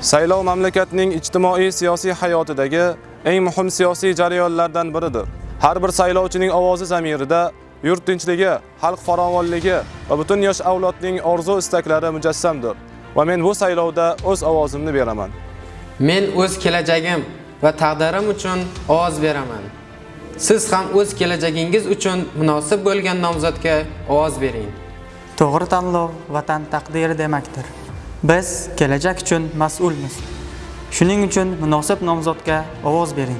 Saylov mamlakatning ijtimoiy siyosiy hayotidagi eng muhim siyosiy jarayonlardan biridir. Har bir saylovchining ovozi zamirida yurt tinchligi, xalq farovonligi va butun yosh avlodning orzu istaklari mujassamdir. Va men bu saylovda o'z ovozimni beraman. Men o'z kelajagim va taqdirim uchun ovoz beraman. Siz ham o'z kelajagingiz uchun munosib bo'lgan nomzodga ovoz bering. To'g'ri tanlov vatan taqdiri demakdir. Biz kelajak uchun mas'ulmiz. Shuning uchun munosib nomzodga ovoz bering.